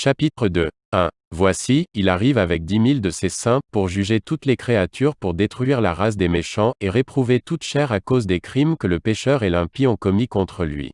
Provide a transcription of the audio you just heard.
Chapitre 2. 1. Voici, il arrive avec dix mille de ses saints, pour juger toutes les créatures pour détruire la race des méchants, et réprouver toute chair à cause des crimes que le pécheur et l'impie ont commis contre lui.